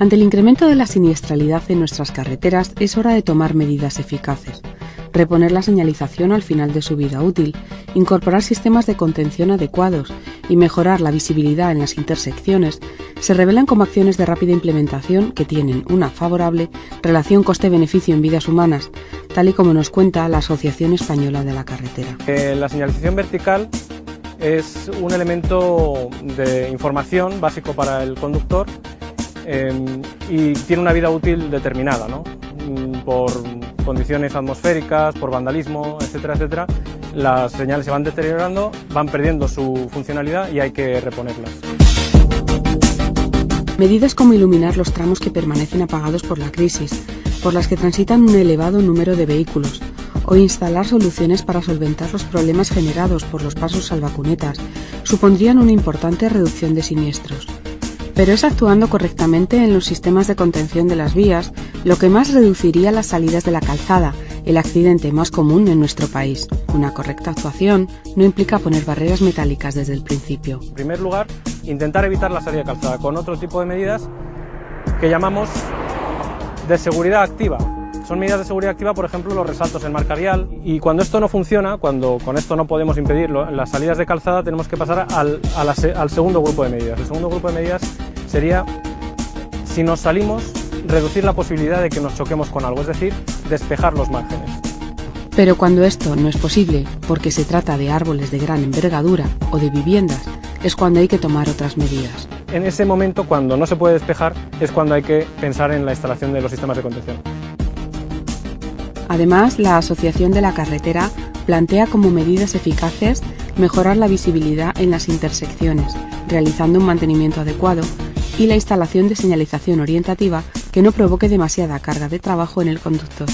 Ante el incremento de la siniestralidad en nuestras carreteras es hora de tomar medidas eficaces. Reponer la señalización al final de su vida útil, incorporar sistemas de contención adecuados y mejorar la visibilidad en las intersecciones se revelan como acciones de rápida implementación que tienen una favorable relación coste-beneficio en vidas humanas, tal y como nos cuenta la Asociación Española de la Carretera. Eh, la señalización vertical es un elemento de información básico para el conductor Em, y tiene una vida útil determinada, ¿no? Mm, por condiciones atmosféricas, por vandalismo, etcétera, etcétera, las señales se van deteriorando, van perdiendo su funcionalidad y hay que reponerlas. Medidas como iluminar los tramos que permanecen apagados por la crisis, por las que transitan un elevado número de vehículos, o instalar soluciones para solventar los problemas generados por los pasos salvacunetas, supondrían una importante reducción de siniestros pero es actuando correctamente en los sistemas de contención de las vías lo que más reduciría las salidas de la calzada, el accidente más común en nuestro país. Una correcta actuación no implica poner barreras metálicas desde el principio. En primer lugar, intentar evitar la salida de calzada con otro tipo de medidas que llamamos de seguridad activa. Son medidas de seguridad activa, por ejemplo, los resaltos en marca vial. Y cuando esto no funciona, cuando con esto no podemos impedir las salidas de calzada, tenemos que pasar al, al segundo grupo de medidas. El segundo grupo de medidas sería, si nos salimos, reducir la posibilidad de que nos choquemos con algo, es decir, despejar los márgenes. Pero cuando esto no es posible, porque se trata de árboles de gran envergadura o de viviendas, es cuando hay que tomar otras medidas. En ese momento, cuando no se puede despejar, es cuando hay que pensar en la instalación de los sistemas de contención. Además, la Asociación de la Carretera plantea como medidas eficaces mejorar la visibilidad en las intersecciones, realizando un mantenimiento adecuado y la instalación de señalización orientativa que no provoque demasiada carga de trabajo en el conductor.